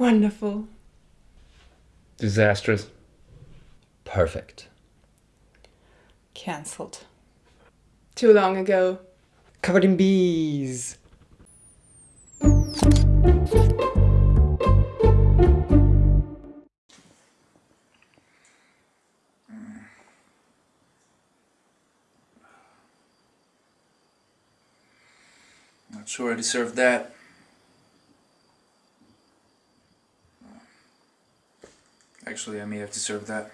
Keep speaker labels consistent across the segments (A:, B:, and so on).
A: Wonderful.
B: Disastrous.
C: Perfect.
D: Cancelled.
A: Too long ago.
C: Covered in bees.
E: Not sure I deserve that. Actually, I may have deserved that.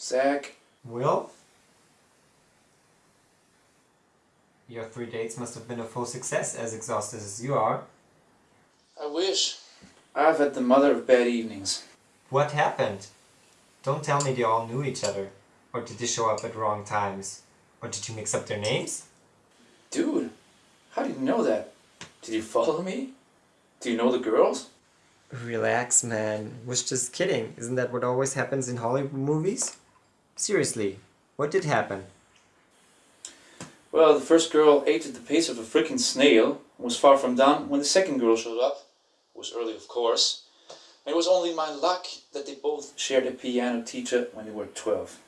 E: Zach,
F: Will? Your three dates must have been a full success, as exhausted as you are.
E: I wish. I've had the mother of bad evenings.
F: What happened? Don't tell me they all knew each other. Or did they show up at wrong times? Or did you mix up their names?
E: Dude, how do you know that? Did you follow me? Do you know the girls?
F: Relax, man. Was just kidding. Isn't that what always happens in Hollywood movies? Seriously, what did happen?
E: Well, the first girl ate at the pace of a freaking snail and was far from done when the second girl showed up. It was early, of course. And it was only my luck that they both shared a piano teacher when they were 12.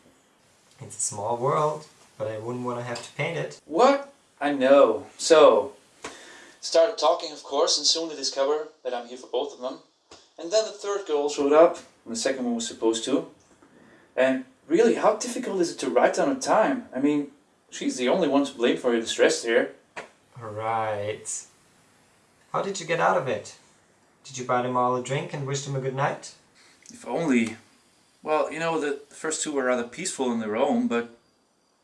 F: It's a small world, but I wouldn't want to have to paint it.
E: What? I know. So, started talking, of course, and soon they discover that I'm here for both of them. And then the third girl showed up, and the second one was supposed to. And really, how difficult is it to write down a time? I mean, she's the only one to blame for your distress here.
F: Right. How did you get out of it? Did you buy them all a drink and wish them a good night?
E: If only. Well, you know, the first two were rather peaceful in their own, but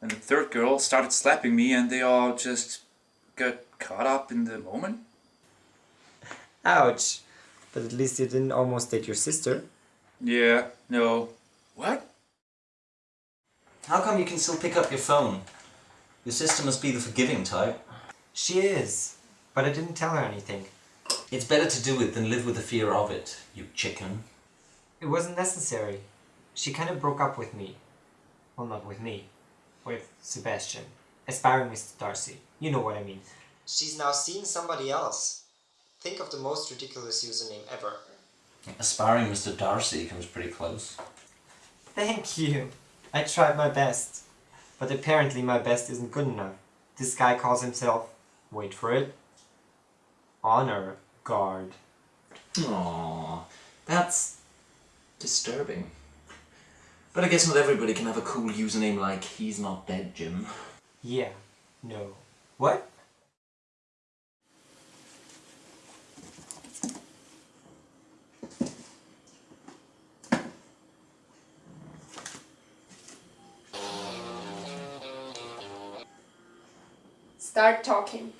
E: then the third girl started slapping me and they all just got caught up in the moment.
F: Ouch. But at least you didn't almost date your sister.
E: Yeah, no. What?
G: How come you can still pick up your phone? Your sister must be the forgiving type.
F: She is. But I didn't tell her anything.
G: It's better to do it than live with the fear of it, you chicken.
F: It wasn't necessary. She kind of broke up with me. Well, not with me. With Sebastian. Aspiring Mr. Darcy. You know what I mean. She's now seeing somebody else. Think of the most ridiculous username ever.
G: Aspiring Mr. Darcy comes pretty close.
F: Thank you. I tried my best. But apparently my best isn't good enough. This guy calls himself, wait for it, Honor Guard.
G: Aww, that's disturbing. But I guess not everybody can have a cool username like He's Not Dead Jim.
F: Yeah. No. What?
A: Start talking.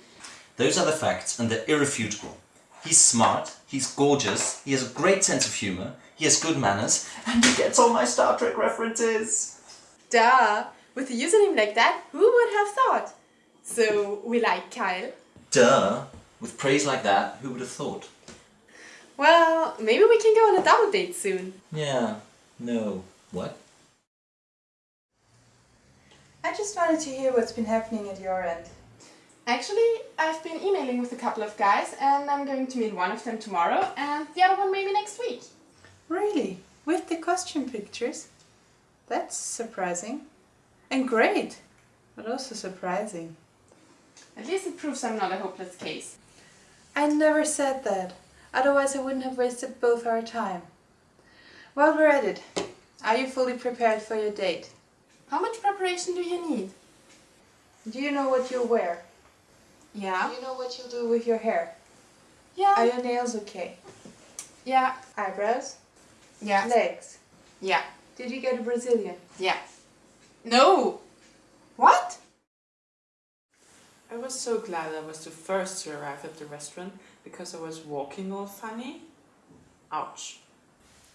G: Those are the facts, and they're irrefutable. He's smart, he's gorgeous, he has a great sense of humour, he has good manners, and he gets all my Star Trek references.
A: Duh! With a username like that, who would have thought? So, we like Kyle.
G: Duh! With praise like that, who would have thought?
A: Well, maybe we can go on a double date soon.
G: Yeah, no. What?
D: I just wanted to hear what's been happening at your end.
A: Actually, I've been emailing with a couple of guys and I'm going to meet one of them tomorrow and the other one maybe next week.
D: Really? With the costume pictures? That's surprising. And great, but also surprising.
A: At least it proves I'm not a hopeless case.
D: I never said that. Otherwise I wouldn't have wasted both our time. While we're at it, are you fully prepared for your date?
A: How much preparation do you need?
D: Do you know what you'll wear?
A: Yeah.
D: Do you know what you'll do with your hair?
A: Yeah.
D: Are your nails okay?
A: Yeah.
D: Eyebrows?
A: Yeah.
D: Legs?
A: Yeah.
D: Did you get a Brazilian?
A: Yeah. No! What?
H: I was so glad I was the first to arrive at the restaurant because I was walking all funny. Ouch.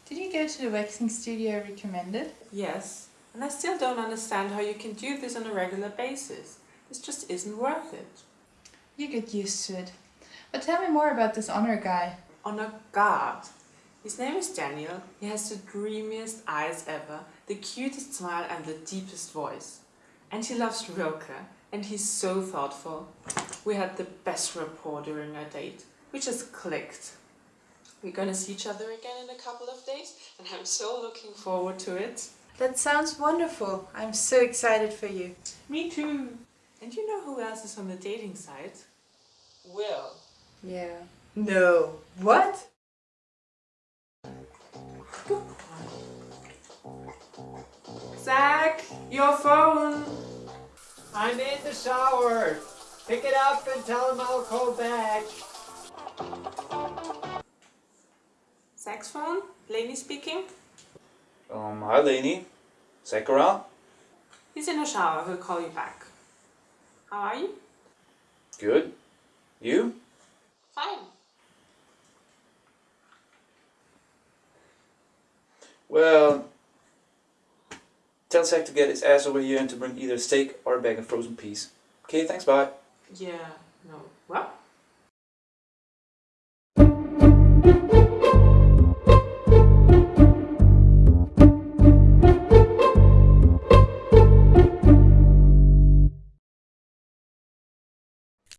D: Did you go to the waxing studio I recommended?
H: Yes, and I still don't understand how you can do this on a regular basis. This just isn't worth it.
D: You get used to it. But tell me more about this honor guy.
H: Honor guard. His name is Daniel. He has the dreamiest eyes ever, the cutest smile and the deepest voice. And he loves Rilke. And he's so thoughtful. We had the best rapport during our date. We just clicked. We're gonna see each other again in a couple of days, and I'm so looking forward to it.
D: That sounds wonderful. I'm so excited for you.
H: Me too. And you know who else is on the dating site? Will.
D: Yeah. No. What?
H: Your phone.
F: I'm in the shower. Pick it up and tell him I'll call back.
H: Zach's phone? Lainey speaking?
E: Um, hi Lainey. Zach around?
H: He's in the shower, he'll call you back. How are you?
E: Good. You?
H: Fine.
E: Well, Zach to get his ass over here and to bring either a steak or a bag of frozen peas. Okay, thanks, bye.
H: Yeah, no. What?